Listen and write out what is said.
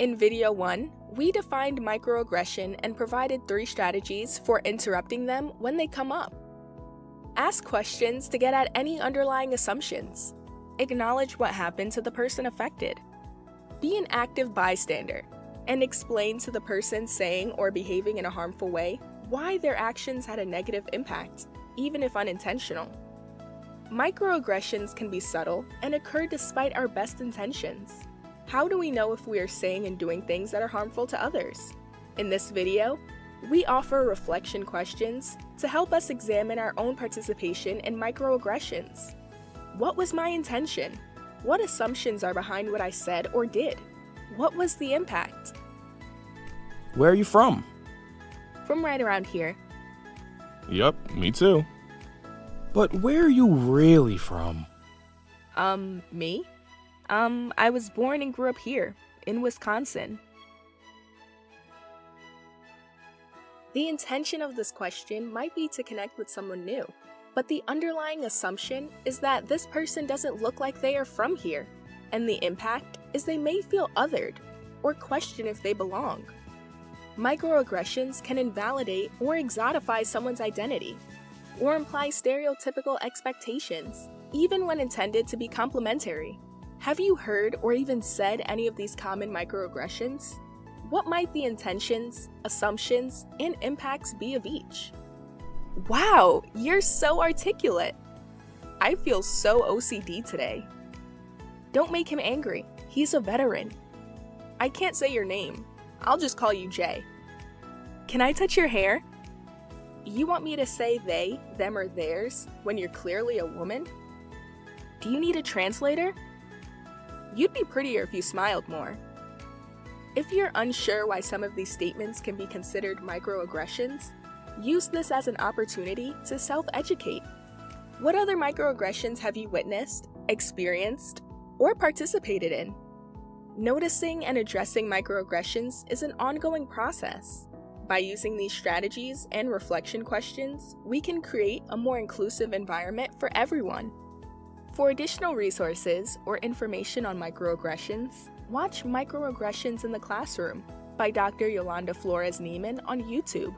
In video 1, we defined microaggression and provided three strategies for interrupting them when they come up. Ask questions to get at any underlying assumptions. Acknowledge what happened to the person affected. Be an active bystander and explain to the person saying or behaving in a harmful way why their actions had a negative impact, even if unintentional. Microaggressions can be subtle and occur despite our best intentions. How do we know if we are saying and doing things that are harmful to others? In this video, we offer reflection questions to help us examine our own participation in microaggressions. What was my intention? What assumptions are behind what I said or did? What was the impact? Where are you from? From right around here. Yup, me too. But where are you really from? Um, me? Um, I was born and grew up here, in Wisconsin. The intention of this question might be to connect with someone new, but the underlying assumption is that this person doesn't look like they are from here, and the impact is they may feel othered or question if they belong. Microaggressions can invalidate or exotify someone's identity, or imply stereotypical expectations, even when intended to be complimentary. Have you heard or even said any of these common microaggressions? What might the intentions, assumptions, and impacts be of each? Wow, you're so articulate! I feel so OCD today. Don't make him angry, he's a veteran. I can't say your name, I'll just call you Jay. Can I touch your hair? You want me to say they, them, or theirs when you're clearly a woman? Do you need a translator? You'd be prettier if you smiled more. If you're unsure why some of these statements can be considered microaggressions, use this as an opportunity to self-educate. What other microaggressions have you witnessed, experienced, or participated in? Noticing and addressing microaggressions is an ongoing process. By using these strategies and reflection questions, we can create a more inclusive environment for everyone. For additional resources or information on microaggressions, watch Microaggressions in the Classroom by Dr. Yolanda Flores Niemann on YouTube.